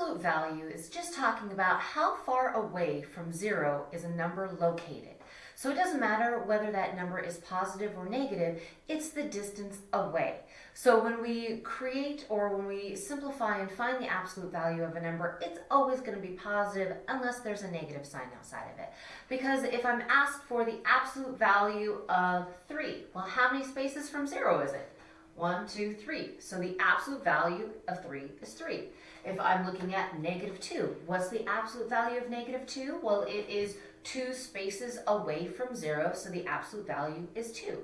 absolute value is just talking about how far away from zero is a number located. So it doesn't matter whether that number is positive or negative, it's the distance away. So when we create or when we simplify and find the absolute value of a number, it's always going to be positive unless there's a negative sign outside of it. Because if I'm asked for the absolute value of 3, well, how many spaces from 0 is it? One, two, three. So the absolute value of 3 is 3. If I'm looking at negative 2, what's the absolute value of negative 2? Well, it is two spaces away from 0, so the absolute value is 2.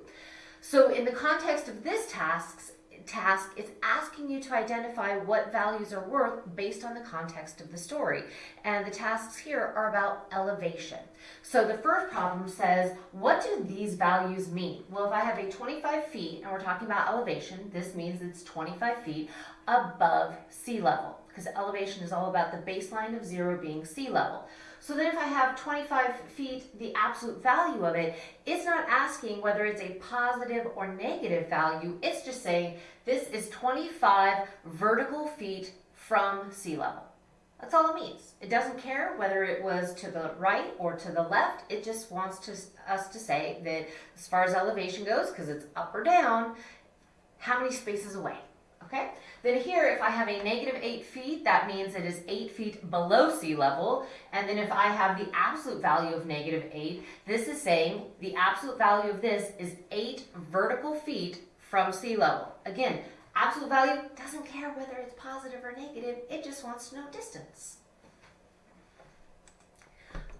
So in the context of this task, task, it's asking you to identify what values are worth based on the context of the story. And the tasks here are about elevation. So the first problem says, what do these values mean? Well, if I have a 25 feet and we're talking about elevation, this means it's 25 feet above sea level because elevation is all about the baseline of zero being sea level. So then if I have 25 feet, the absolute value of it, it's not asking whether it's a positive or negative value. It's just saying this is 25 vertical feet from sea level. That's all it means. It doesn't care whether it was to the right or to the left. It just wants to, us to say that as far as elevation goes, because it's up or down, how many spaces away. Okay? Then here, if I have a negative 8 feet, that means it is 8 feet below sea level. And then if I have the absolute value of negative 8, this is saying the absolute value of this is 8 vertical feet from sea level. Again, absolute value doesn't care whether it's positive or negative, it just wants to know distance.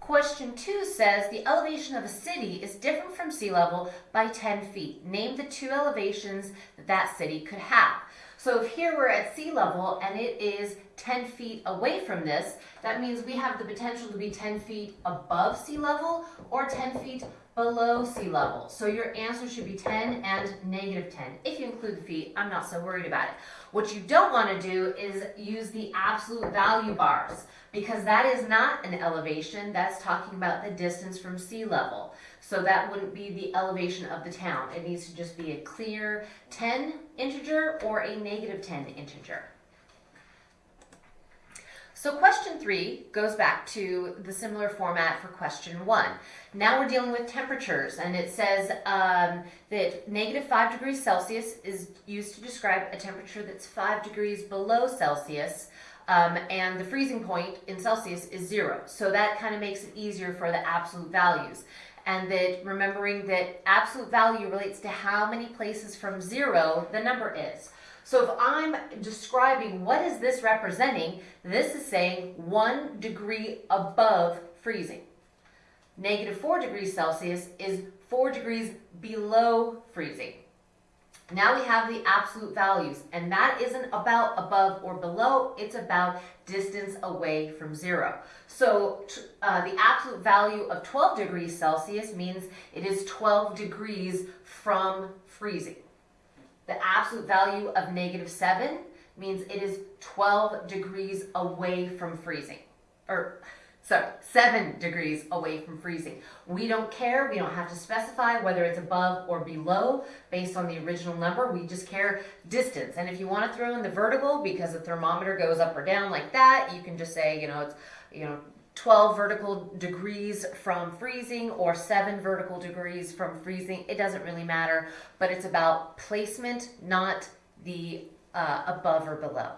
Question two says the elevation of a city is different from sea level by 10 feet. Name the two elevations that that city could have. So if here we're at sea level and it is 10 feet away from this, that means we have the potential to be 10 feet above sea level or 10 feet below sea level. So your answer should be 10 and negative 10. If you include the feet, I'm not so worried about it. What you don't want to do is use the absolute value bars because that is not an elevation. That's talking about the distance from sea level. So that wouldn't be the elevation of the town. It needs to just be a clear 10 integer or a negative 10 integer. So question three goes back to the similar format for question one. Now we're dealing with temperatures and it says um, that negative five degrees Celsius is used to describe a temperature that's five degrees below Celsius um, and the freezing point in Celsius is zero. So that kind of makes it easier for the absolute values and that remembering that absolute value relates to how many places from zero the number is. So if I'm describing what is this representing, this is saying one degree above freezing. Negative four degrees Celsius is four degrees below freezing. Now we have the absolute values, and that isn't about above or below, it's about distance away from zero. So uh, the absolute value of 12 degrees Celsius means it is 12 degrees from freezing. The absolute value of negative 7 means it is 12 degrees away from freezing. Or so seven degrees away from freezing. We don't care, we don't have to specify whether it's above or below based on the original number, we just care distance. And if you wanna throw in the vertical because the thermometer goes up or down like that, you can just say, you know, it's, you know, 12 vertical degrees from freezing or 7 vertical degrees from freezing. It doesn't really matter, but it's about placement, not the uh, above or below.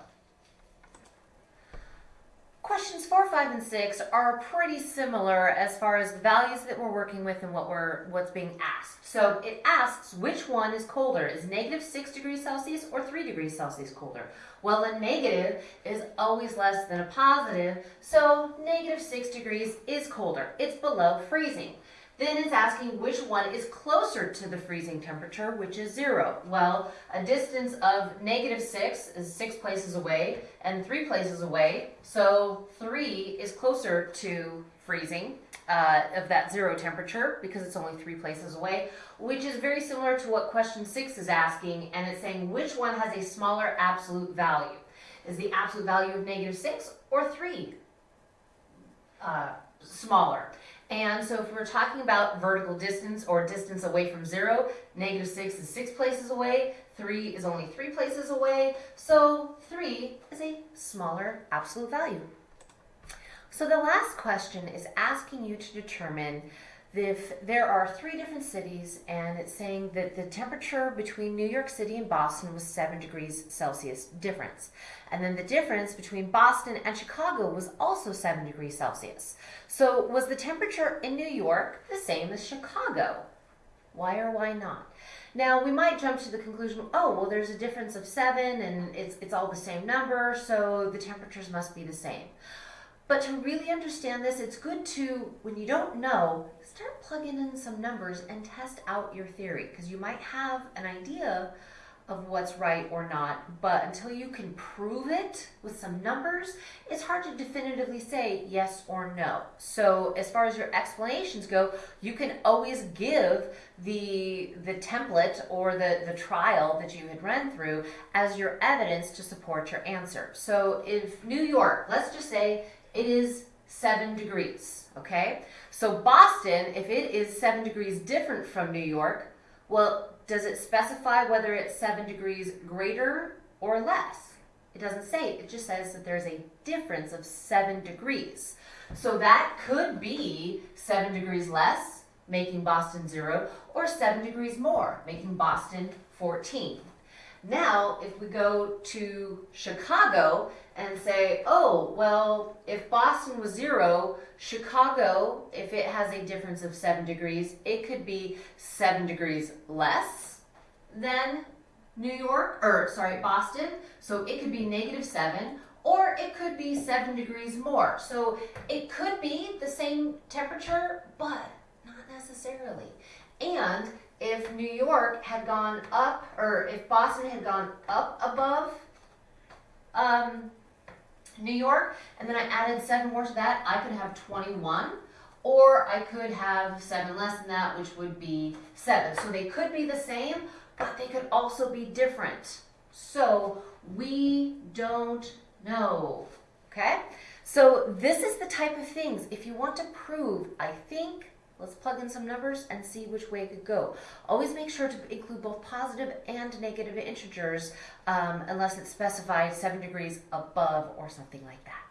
Questions four, five, and six are pretty similar as far as the values that we're working with and what we're what's being asked. So it asks which one is colder? Is negative six degrees Celsius or three degrees Celsius colder? Well, a negative is always less than a positive, so negative six degrees is colder. It's below freezing. Then it's asking which one is closer to the freezing temperature, which is zero. Well, a distance of negative six is six places away and three places away. So three is closer to freezing uh, of that zero temperature because it's only three places away, which is very similar to what question six is asking. And it's saying which one has a smaller absolute value? Is the absolute value of negative six or three uh, smaller? And so if we're talking about vertical distance or distance away from zero, negative six is six places away, three is only three places away, so three is a smaller absolute value. So the last question is asking you to determine if there are three different cities and it's saying that the temperature between New York City and Boston was 7 degrees Celsius difference. And then the difference between Boston and Chicago was also 7 degrees Celsius. So was the temperature in New York the same as Chicago? Why or why not? Now we might jump to the conclusion, oh, well there's a difference of 7 and it's, it's all the same number, so the temperatures must be the same. But to really understand this, it's good to, when you don't know, start plugging in some numbers and test out your theory because you might have an idea of what's right or not, but until you can prove it with some numbers, it's hard to definitively say yes or no. So as far as your explanations go, you can always give the the template or the, the trial that you had run through as your evidence to support your answer. So if New York, let's just say it is seven degrees, okay? So Boston, if it is seven degrees different from New York, well, does it specify whether it's seven degrees greater or less? It doesn't say, it just says that there's a difference of seven degrees. So that could be seven degrees less, making Boston zero, or seven degrees more, making Boston 14. Now, if we go to Chicago and say, oh, well, if Boston was zero, Chicago, if it has a difference of seven degrees, it could be seven degrees less than New York, or sorry, Boston. So it could be negative seven, or it could be seven degrees more. So it could be the same temperature, but not necessarily. And if New York had gone up, or if Boston had gone up above um, New York, and then I added seven more to that, I could have 21. Or I could have seven less than that, which would be seven. So they could be the same, but they could also be different. So we don't know, okay? So this is the type of things, if you want to prove, I think, Let's plug in some numbers and see which way it could go. Always make sure to include both positive and negative integers um, unless it's specified 7 degrees above or something like that.